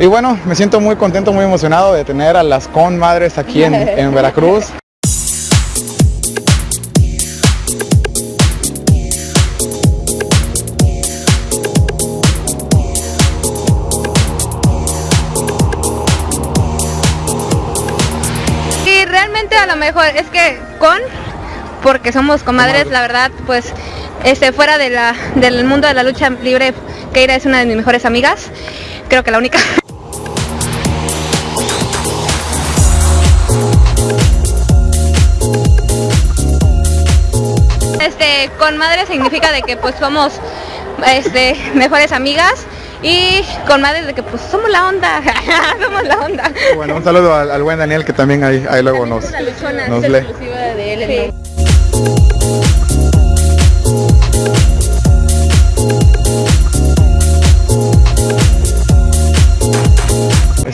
Y bueno, me siento muy contento, muy emocionado de tener a las conmadres aquí en, en Veracruz. Y realmente a lo mejor es que con, porque somos comadres, la verdad, pues este, fuera de la, del mundo de la lucha libre, Keira es una de mis mejores amigas, creo que la única. Este, con madre significa de que pues somos este, mejores amigas y con madre de que pues somos la onda, somos la onda. Bueno, un saludo al, al buen Daniel que también ahí, ahí luego nos, luchona, nos lee. exclusiva de él, el nombre.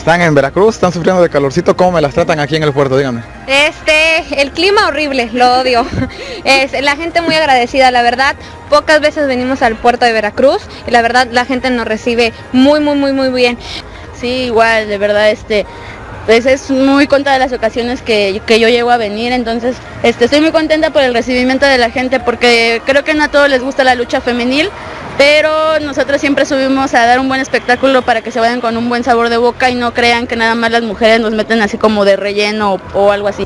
Están en Veracruz, están sufriendo de calorcito, ¿cómo me las tratan aquí en el puerto? Dígame. Este, el clima horrible, lo odio. Es la gente muy agradecida, la verdad. Pocas veces venimos al puerto de Veracruz y la verdad la gente nos recibe muy, muy, muy, muy bien. Sí, igual, de verdad, este, pues es muy contra de las ocasiones que, que yo llego a venir, entonces este, estoy muy contenta por el recibimiento de la gente porque creo que no a todos les gusta la lucha femenil, pero nosotros siempre subimos a dar un buen espectáculo para que se vayan con un buen sabor de boca y no crean que nada más las mujeres nos meten así como de relleno o, algo así.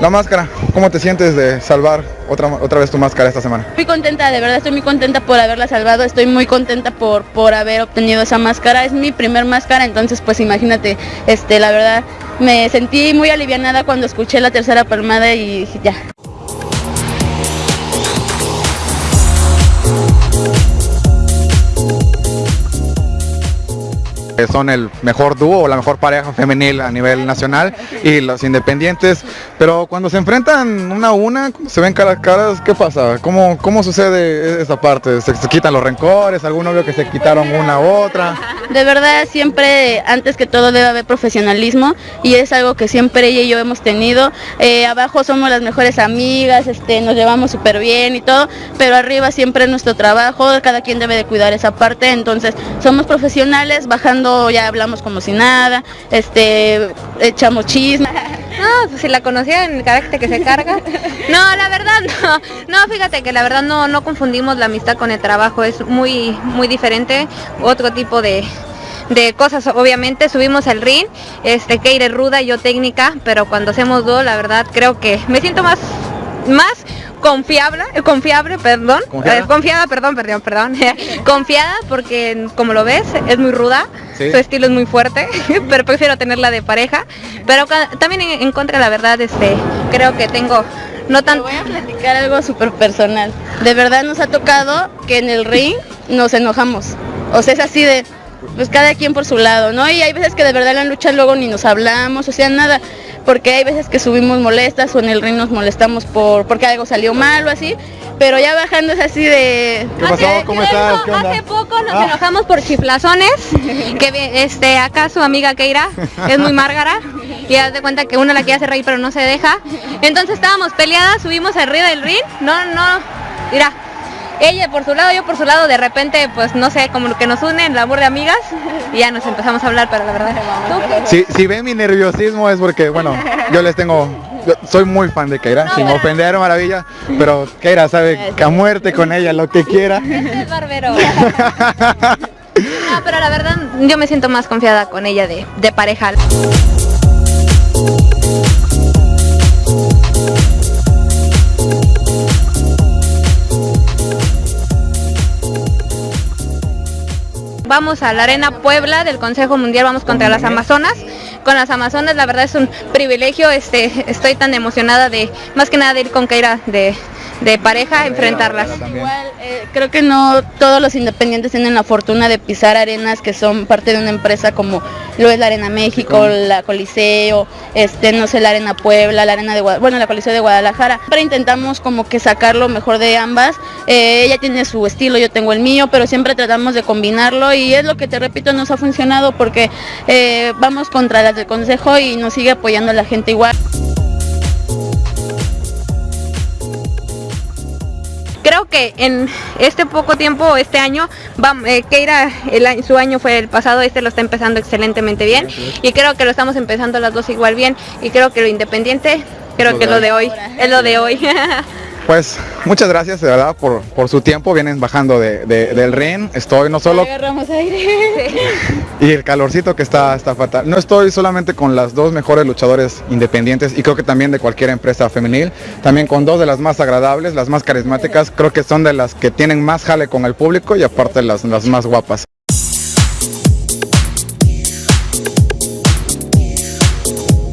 La máscara, ¿cómo te sientes de salvar otra, otra vez tu máscara esta semana? Muy contenta, de verdad estoy muy contenta por haberla salvado, estoy muy contenta por, por haber obtenido esa máscara, es mi primer máscara, entonces pues imagínate, este, la verdad me sentí muy alivianada cuando escuché la tercera palmada y ya. Son el mejor dúo o la mejor pareja femenil a nivel nacional y los independientes, pero cuando se enfrentan una a una, ¿cómo se ven cara a caras, ¿qué pasa? ¿Cómo, cómo sucede esa parte? ¿Se, quitan los rencores? ¿Algún novio que se quitaron una a otra? De verdad siempre, antes que todo debe haber profesionalismo y es algo que siempre ella y yo hemos tenido. Eh, abajo somos las mejores amigas, este, nos llevamos súper bien y todo, pero arriba siempre es nuestro trabajo, cada quien debe de cuidar esa parte, entonces somos profesionales, bajando ya hablamos como si nada, este, echamos chisme. No, pues si la conocía en el carácter que se carga. No, la verdad no. No, fíjate que la verdad no, no confundimos la amistad con el trabajo, es muy, muy diferente, otro tipo de, de cosas obviamente subimos al ring este Keire ruda yo técnica pero cuando hacemos dos la verdad creo que me siento más más confiable confiable perdón ¿Confiada? eh, confiada perdón perdón perdón confiada porque como lo ves es muy ruda Sí. su estilo es muy fuerte pero prefiero tenerla de pareja pero también en, en contra la verdad este creo que tengo no Te tan voy a platicar algo súper personal. De verdad nos ha tocado que en el ring nos enojamos. O sea, es así de, pues cada quien por su lado, ¿no? Y hay veces que de verdad en la lucha luego ni nos hablamos, o sea, nada. Porque hay veces que subimos molestas o en el ring nos molestamos por porque algo salió mal o así. Pero ya bajando es así de... ¿Qué pasó? Hace- ¿Cómo estás? hecho, ¿Qué onda? Hace poco nos Ah. enojamos por chiflazones, que este acá su amiga Keira es muy márgara y haz de cuenta que uno la quiere hacer reír pero no se deja. Entonces estábamos peleadas, subimos arriba del ring, no, no, mira, ella por su lado, yo por su lado, de repente pues no sé, como lo que nos une, el amor de amigas y ya nos empezamos a hablar, pero la verdad, ¿tú? Si, si ven mi nerviosismo es porque, bueno, yo les tengo, yo soy muy fan de Keira, sin ofender, maravilla, pero Keira sabe que a muerte con ella, lo que quiera. Es barbero. No, pero la verdad yo me siento más confiada con ella de, de pareja. Vamos a la Arena Puebla del Consejo Mundial, vamos contra las Amazonas. Con las Amazonas la verdad es un privilegio, este, estoy tan emocionada de, más que nada de ir con Keira de, de pareja, enfrentarlas. Igual, eh, creo que no todos los independientes tienen la fortuna de pisar arenas que son parte de una empresa como lo es la Arena México, la Coliseo, este, no sé, la Arena Puebla, la Arena de Guadalajara, bueno, la Coliseo de Guadalajara. Siempre intentamos como que sacar lo mejor de ambas. Eh, ella tiene su estilo, yo tengo el mío, pero siempre tratamos de combinarlo y es lo que te repito nos ha funcionado porque eh, vamos contra las del consejo y nos sigue apoyando la gente igual. Creo que en este poco tiempo, este año, va, eh, Keira, el, su año fue el pasado, este lo está empezando excelentemente bien. Y creo que lo estamos empezando las dos igual bien. Y creo que lo independiente, creo que lo de hoy, es lo de hoy. Pues muchas gracias de verdad por, por su tiempo, vienen bajando de, de, del ring, estoy no solo... Agarramos aire. Y el calorcito que está, está fatal. No estoy solamente con las dos mejores luchadores independientes y creo que también de cualquier empresa femenil, también con dos de las más agradables, las más carismáticas, creo que son de las que tienen más jale con el público y aparte las, las más guapas.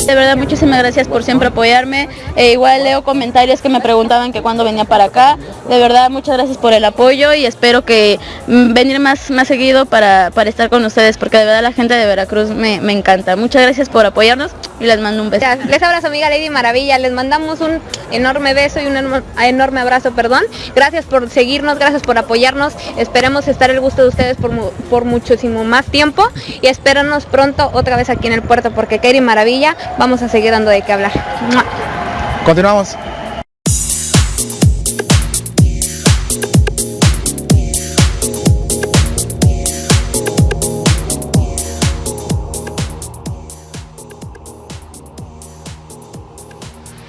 De verdad, muchísimas gracias por siempre apoyarme. Eh, igual leo comentarios que me preguntaban que cuándo venía para acá. De verdad, muchas gracias por el apoyo y espero que mm, venir más, más seguido para, para, estar con ustedes, porque de verdad la gente de Veracruz me, me, encanta. Muchas gracias por apoyarnos y les mando un beso. Les abrazo amiga Lady Maravilla, les mandamos un enorme beso y un enorme abrazo, perdón. Gracias por seguirnos, gracias por apoyarnos. Esperemos estar el gusto de ustedes por, por muchísimo más tiempo y espéranos pronto otra vez aquí en el puerto, porque Katie Maravilla vamos a seguir dando de qué hablar. Continuamos.